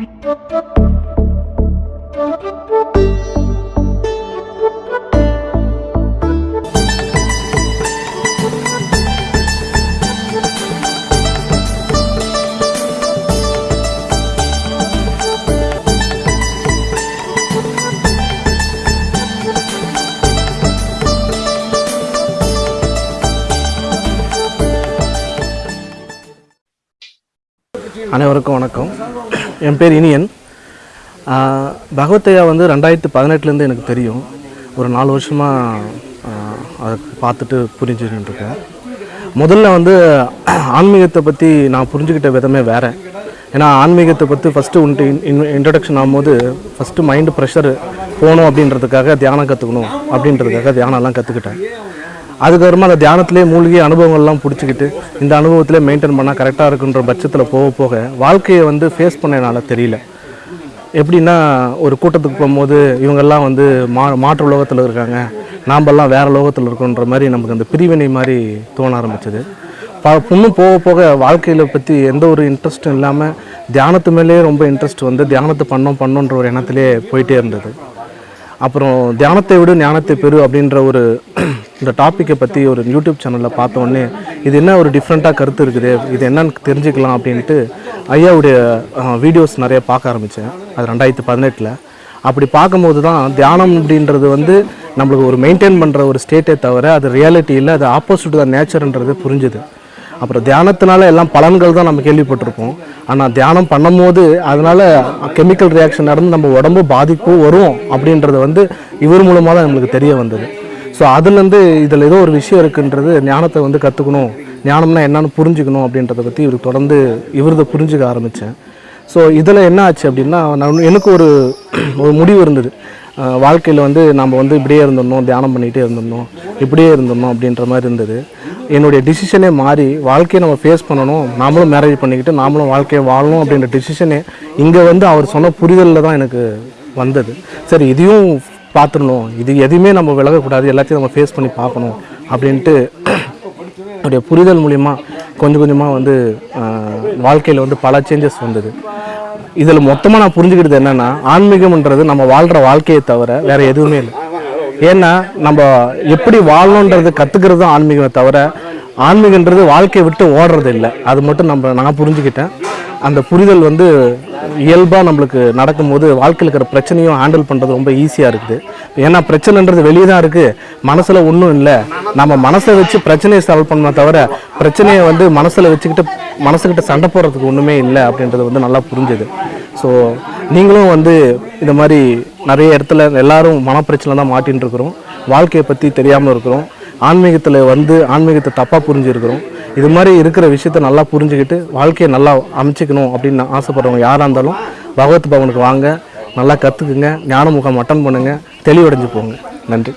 Thank you. அனைவருக்கும் வணக்கம். என் பேர் இனியன். பகவத்தையா வந்து ரெண்டாயிரத்து பதினெட்டுலேருந்து எனக்கு தெரியும். ஒரு நாலு வருஷமாக அதை பார்த்துட்டு புரிஞ்சுட்டு இருக்கேன் முதல்ல வந்து ஆன்மீகத்தை பற்றி நான் புரிஞ்சுக்கிட்ட விதமே வேறு. ஏன்னா ஆன்மீகத்தை பற்றி ஃபஸ்ட்டு உன்ட்டு இன் இன்ட்ரடக்ஷன் ஆகும்போது ஃபஸ்ட்டு மைண்டு ப்ரெஷர் போகணும் அப்படின்றதுக்காக தியானம் கற்றுக்கணும் அப்படின்றதுக்காக தியானம்லாம் கற்றுக்கிட்டேன் அதுக்கப்புறமா அந்த தியானத்திலே மூழ்கி அனுபவங்கள்லாம் பிடிச்சிக்கிட்டு இந்த அனுபவத்திலே மெயின்டைன் பண்ணால் கரெக்டாக இருக்குன்ற பட்சத்தில் போக போக வாழ்க்கையை வந்து ஃபேஸ் பண்ண என்னால் தெரியல. எப்படின்னா ஒரு கூட்டத்துக்கு போகும்போது இவங்கெல்லாம் வந்து மா மாற்று உலகத்தில் இருக்காங்க. நாம்பெல்லாம் வேறு லோகத்தில் இருக்கோன்ற மாதிரி நமக்கு அந்த பிரிவினை மாதிரி தோண ஆரம்பிச்சது. ப இன்னும் போக போக வாழ்க்கையில் பற்றி எந்த ஒரு இன்ட்ரெஸ்ட்டும் இல்லாமல் தியானத்து மேலேயே ரொம்ப இன்ட்ரெஸ்ட் வந்து தியானத்தை பண்ணோம் பண்ணோன்ற ஒரு எண்ணத்திலே போயிட்டே இருந்தது. அப்புறம் தியானத்தை விட ஞானத்தை பெறு அப்படின்ற ஒரு இந்த டாப்பிக்கை பற்றி ஒரு யூடியூப் சேனலில் பார்த்தோன்னே இது என்ன ஒரு டிஃப்ரெண்ட்டாக கருத்து இருக்குது இது என்னன்னு தெரிஞ்சுக்கலாம் அப்படின்ட்டு ஐயாவுடைய வீடியோஸ் நிறைய பார்க்க ஆரம்பித்தேன் அது ரெண்டாயிரத்தி பதினெட்டில். அப்படி பார்க்கும்போது தான் தியானம் அப்படின்றது வந்து நம்மளுக்கு ஒரு மெயின்டைன் பண்ணுற ஒரு ஸ்டேட்டே தவிர அது ரியாலிட்டி இல்லை அது ஆப்போசிட் தான் நேச்சர்ன்றது புரிஞ்சுது. அப்புறம் தியானத்தினால எல்லாம் பலன்கள் தான் நம்ம கேள்விப்பட்டிருப்போம். ஆனால் தியானம் பண்ணும்போது அதனால கெமிக்கல் ரியாக்ஷன் நடந்து நம்ம உடம்பு பாதிப்பு வரும் அப்படின்றது வந்து இவர் மூலமாக தான் நம்மளுக்கு தெரிய வந்தது. ஸோ அதுலேருந்து இதில் ஏதோ ஒரு விஷயம் இருக்குன்றது ஞானத்தை வந்து கற்றுக்கணும் ஞானம்னா என்னன்னு புரிஞ்சுக்கணும் அப்படின்றத பற்றி இவர் தொடர்ந்து இவரதை புரிஞ்சுக்க ஆரம்பித்தேன் ஸோ இதில் என்ன ஆச்சு அப்படின்னா நான் எனக்கு ஒரு ஒரு முடிவு இருந்தது. வாழ்க்கையில் வந்து நம்ம வந்து இப்படியே இருந்துடணும் தியானம் பண்ணிகிட்டே இருந்துடணும் இப்படியே இருந்துடணும் அப்படின்ற மாதிரி இருந்தது. என்னுடைய டிசிஷனே மாறி வாழ்க்கையை நம்ம ஃபேஸ் பண்ணணும் நாமளும் மேரேஜ் பண்ணிக்கிட்டு நாமளும் வாழ்க்கையை வாழணும் அப்படின்ற டிசிஷனே இங்கே வந்து அவர் சொன்ன புரிதலில் தான் எனக்கு வந்தது. சரி இதையும் பார்த்துடணும். இது எதையுமே நம்ம விலகக்கூடாது எல்லாத்தையும் நம்ம ஃபேஸ் பண்ணி பார்க்கணும் அப்படின்ட்டு என்னுடைய புரிதல் மூலிமா கொஞ்சம் கொஞ்சமாக வந்து வாழ்க்கையில் வந்து பல சேஞ்சஸ் வந்தது. இதில் மொத்தமாக நான் புரிஞ்சுக்கிறது என்னென்னா ஆன்மீகம்ன்றது நம்ம வாழ்கிற வாழ்க்கையை தவிர வேறு எதுவுமே இல்லை. ஏன்னா நம்ம எப்படி வாழணுன்றது கற்றுக்கிறது தான் ஆன்மீகமே தவிர ஆன்மீகன்றது வாழ்க்கையை விட்டு ஓடுறது இல்லை. அது மட்டும் நம்ம நான் புரிஞ்சுக்கிட்டேன். அந்த புரிதல் வந்து இயல்பாக நம்மளுக்கு நடக்கும்போது வாழ்க்கையில் இருக்கிற பிரச்சனையும் ஹேண்டில் பண்ணுறது ரொம்ப ஈஸியாக இருக்குது. ஏன்னா பிரச்சனைன்றது வெளியே தான் இருக்குது மனசில் ஒன்றும் இல்லை. நம்ம மனசை வச்சு பிரச்சனையை சால்வ் பண்ண தவிர பிரச்சனையை வந்து மனசில் வச்சுக்கிட்டு மனசுக்கிட்ட சண்டை போடுறதுக்கு ஒன்றுமே இல்லை அப்படின்றது வந்து நல்லா புரிஞ்சுது. ஸோ நீங்களும் வந்து இந்த மாதிரி நிறைய இடத்துல எல்லாரும் மனப்பிரச்சனை தான் மாட்டின்னு இருக்கிறோம். வாழ்க்கையை பற்றி தெரியாமல் இருக்கிறோம். ஆன்மீகத்தில் வந்து ஆன்மீகத்தை தப்பாக புரிஞ்சுருக்கிறோம். இது மாதிரி இருக்கிற விஷயத்த நல்லா புரிஞ்சுக்கிட்டு வாழ்க்கையை நல்லா அமைச்சிக்கணும் அப்படின்னு ஆசைப்படுறவங்க யாராக இருந்தாலும் பகவத் பவனுக்கு வாங்க. நல்லா கற்றுக்குங்க ஞான முகம் அட்டன் பண்ணுங்கள் தெளிவடைஞ்சு போங்க. நன்றி.